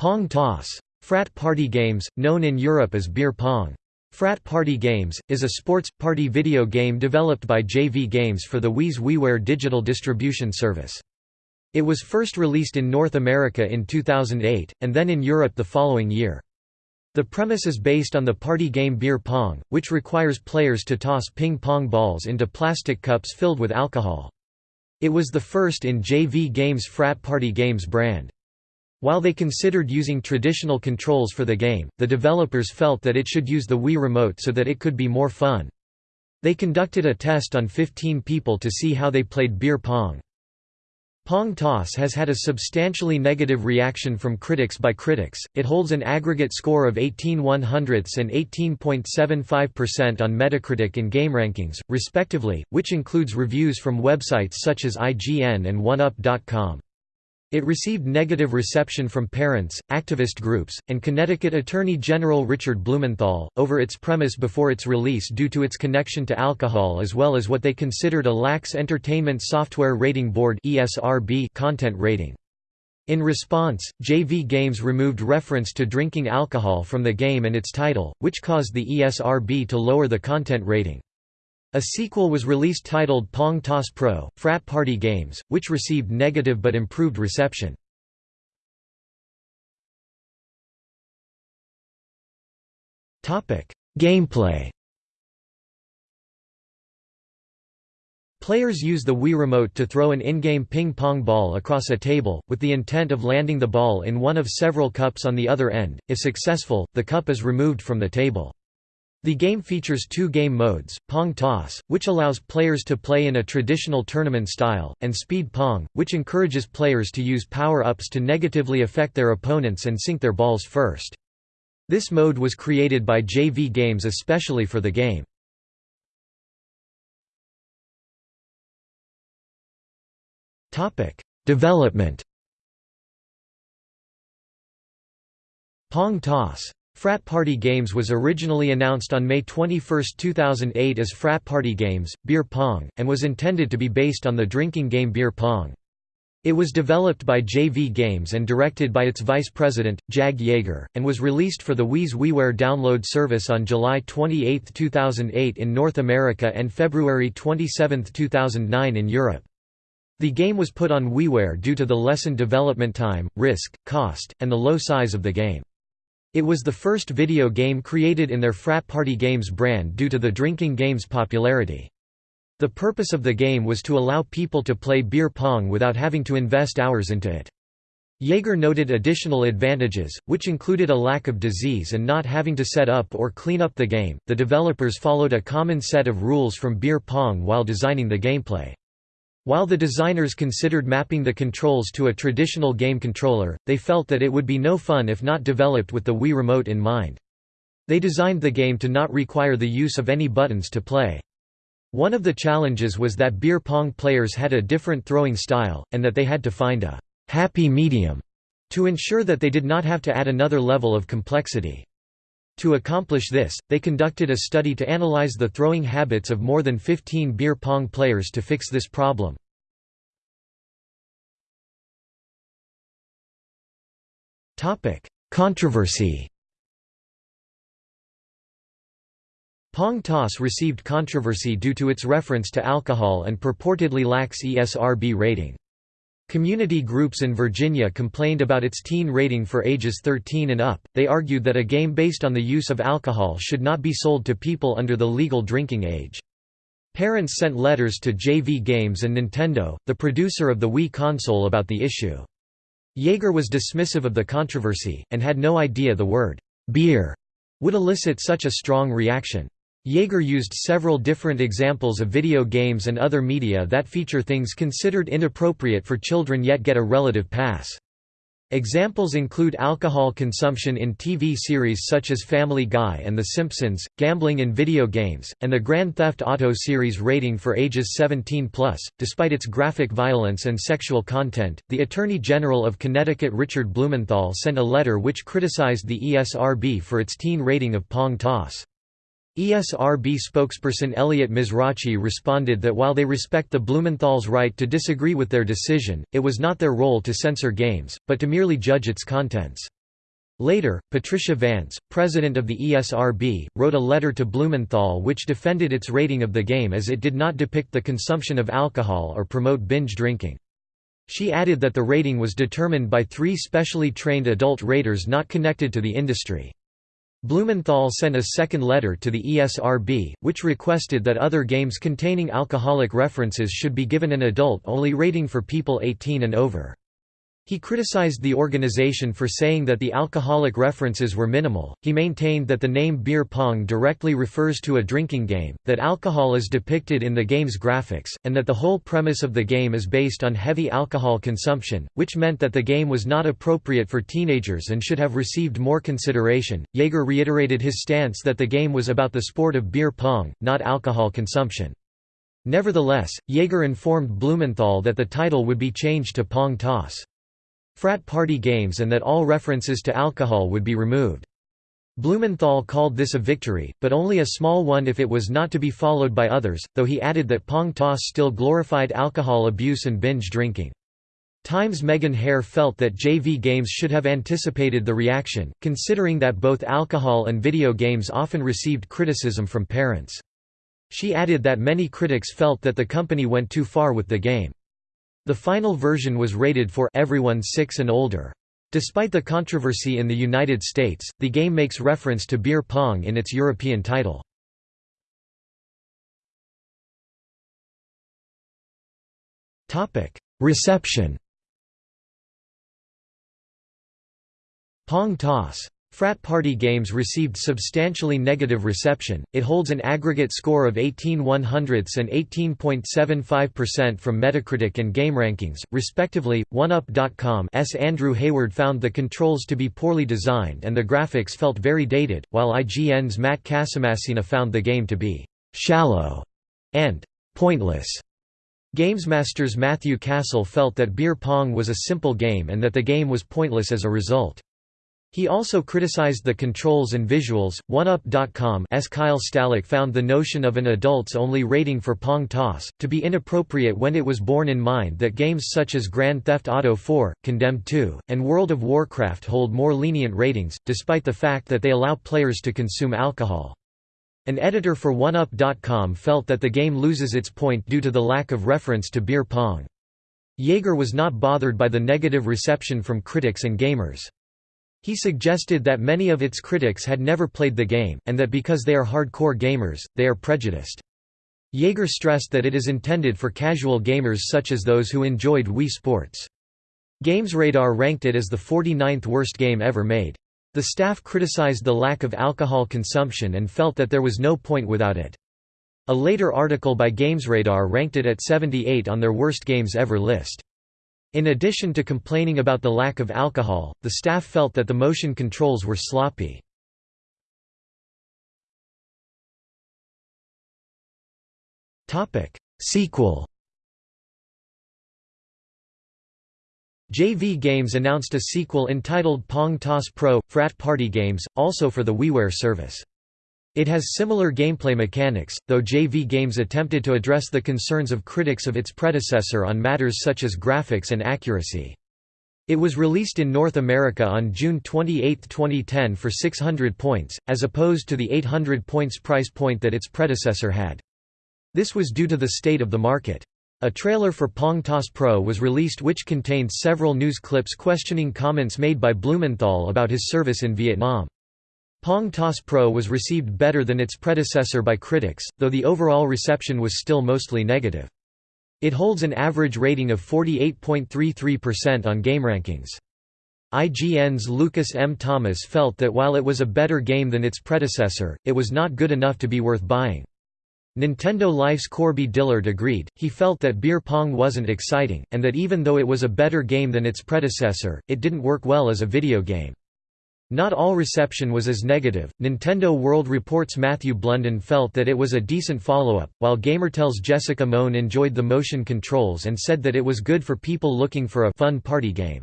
Pong toss. Frat party games, known in Europe as beer pong. Frat Party Games, is a sports, party video game developed by JV Games for the Wii's WiiWare digital distribution service. It was first released in North America in 2008, and then in Europe the following year. The premise is based on the party game beer pong, which requires players to toss ping-pong balls into plastic cups filled with alcohol. It was the first in JV Games' Frat Party Games brand. While they considered using traditional controls for the game, the developers felt that it should use the Wii Remote so that it could be more fun. They conducted a test on 15 people to see how they played beer pong. Pong Toss has had a substantially negative reaction from critics by critics, it holds an aggregate score of 18 100ths and 18.75% on Metacritic and GameRankings, respectively, which includes reviews from websites such as IGN and OneUp.com. It received negative reception from parents, activist groups, and Connecticut Attorney General Richard Blumenthal, over its premise before its release due to its connection to alcohol as well as what they considered a lax Entertainment Software Rating Board content rating. In response, JV Games removed reference to drinking alcohol from the game and its title, which caused the ESRB to lower the content rating. A sequel was released titled Pong Toss Pro, Frat Party Games, which received negative but improved reception. Gameplay Players use the Wii Remote to throw an in-game ping-pong ball across a table, with the intent of landing the ball in one of several cups on the other end. If successful, the cup is removed from the table. The game features two game modes, Pong Toss, which allows players to play in a traditional tournament style, and Speed Pong, which encourages players to use power-ups to negatively affect their opponents and sink their balls first. This mode was created by JV Games especially for the game. Development Pong Toss Frat Party Games was originally announced on May 21, 2008 as Frat Party Games, Beer Pong, and was intended to be based on the drinking game Beer Pong. It was developed by JV Games and directed by its vice president, Jag Jaeger, and was released for the Wii's WiiWare download service on July 28, 2008 in North America and February 27, 2009 in Europe. The game was put on WiiWare due to the lessened development time, risk, cost, and the low size of the game. It was the first video game created in their Frat Party Games brand due to the drinking game's popularity. The purpose of the game was to allow people to play beer pong without having to invest hours into it. Jaeger noted additional advantages, which included a lack of disease and not having to set up or clean up the game. The developers followed a common set of rules from beer pong while designing the gameplay. While the designers considered mapping the controls to a traditional game controller, they felt that it would be no fun if not developed with the Wii Remote in mind. They designed the game to not require the use of any buttons to play. One of the challenges was that beer pong players had a different throwing style, and that they had to find a «happy medium» to ensure that they did not have to add another level of complexity. To accomplish this, they conducted a study to analyze the throwing habits of more than 15 beer pong players to fix this problem. Controversy Pong Toss received controversy due to its reference to alcohol and purportedly lacks ESRB rating. Community groups in Virginia complained about its teen rating for ages 13 and up. They argued that a game based on the use of alcohol should not be sold to people under the legal drinking age. Parents sent letters to JV Games and Nintendo, the producer of the Wii console about the issue. Jaeger was dismissive of the controversy, and had no idea the word beer would elicit such a strong reaction. Jaeger used several different examples of video games and other media that feature things considered inappropriate for children yet get a relative pass. Examples include alcohol consumption in TV series such as Family Guy and The Simpsons, gambling in video games, and the Grand Theft Auto series rating for ages 17 plus. Despite its graphic violence and sexual content, the Attorney General of Connecticut Richard Blumenthal sent a letter which criticized the ESRB for its teen rating of Pong Toss. ESRB spokesperson Elliot Mizrachi responded that while they respect the Blumenthal's right to disagree with their decision, it was not their role to censor games, but to merely judge its contents. Later, Patricia Vance, president of the ESRB, wrote a letter to Blumenthal which defended its rating of the game as it did not depict the consumption of alcohol or promote binge drinking. She added that the rating was determined by three specially trained adult raters not connected to the industry. Blumenthal sent a second letter to the ESRB, which requested that other games containing alcoholic references should be given an adult-only rating for people 18 and over. He criticized the organization for saying that the alcoholic references were minimal. He maintained that the name beer pong directly refers to a drinking game, that alcohol is depicted in the game's graphics, and that the whole premise of the game is based on heavy alcohol consumption, which meant that the game was not appropriate for teenagers and should have received more consideration. Jaeger reiterated his stance that the game was about the sport of beer pong, not alcohol consumption. Nevertheless, Jaeger informed Blumenthal that the title would be changed to Pong Toss frat party games and that all references to alcohol would be removed. Blumenthal called this a victory, but only a small one if it was not to be followed by others, though he added that Pong Toss still glorified alcohol abuse and binge drinking. Times Megan Hare felt that JV games should have anticipated the reaction, considering that both alcohol and video games often received criticism from parents. She added that many critics felt that the company went too far with the game. The final version was rated for everyone 6 and older. Despite the controversy in the United States, the game makes reference to beer pong in its European title. Reception Pong toss Frat Party Games received substantially negative reception, it holds an aggregate score of 18 100ths and 18.75% from Metacritic and GameRankings, respectively. OneUp.com's Andrew Hayward found the controls to be poorly designed and the graphics felt very dated, while IGN's Matt Casamassina found the game to be «shallow» and «pointless». Gamesmaster's Matthew Castle felt that beer pong was a simple game and that the game was pointless as a result. He also criticized the controls and visuals. OneUp.com OneUp.com's Kyle Stalick found the notion of an adults-only rating for Pong Toss to be inappropriate when it was borne in mind that games such as Grand Theft Auto 4, Condemned 2, and World of Warcraft hold more lenient ratings, despite the fact that they allow players to consume alcohol. An editor for OneUp.com felt that the game loses its point due to the lack of reference to beer pong. Jaeger was not bothered by the negative reception from critics and gamers. He suggested that many of its critics had never played the game, and that because they are hardcore gamers, they are prejudiced. Jaeger stressed that it is intended for casual gamers such as those who enjoyed Wii Sports. GamesRadar ranked it as the 49th worst game ever made. The staff criticized the lack of alcohol consumption and felt that there was no point without it. A later article by GamesRadar ranked it at 78 on their worst games ever list. In addition to complaining about the lack of alcohol, the staff felt that the motion controls were sloppy. Sequel JV Games announced a sequel entitled Pong Toss Pro – Frat Party Games, also for the WiiWare service. It has similar gameplay mechanics, though JV Games attempted to address the concerns of critics of its predecessor on matters such as graphics and accuracy. It was released in North America on June 28, 2010 for 600 points, as opposed to the 800 points price point that its predecessor had. This was due to the state of the market. A trailer for Pong Toss Pro was released which contained several news clips questioning comments made by Blumenthal about his service in Vietnam. Pong Toss Pro was received better than its predecessor by critics, though the overall reception was still mostly negative. It holds an average rating of 48.33% on GameRankings. IGN's Lucas M. Thomas felt that while it was a better game than its predecessor, it was not good enough to be worth buying. Nintendo Life's Corbie Dillard agreed, he felt that beer pong wasn't exciting, and that even though it was a better game than its predecessor, it didn't work well as a video game. Not all reception was as negative. Nintendo World Report's Matthew Blunden felt that it was a decent follow-up, while Gamertel's Jessica Moan enjoyed the motion controls and said that it was good for people looking for a fun party game.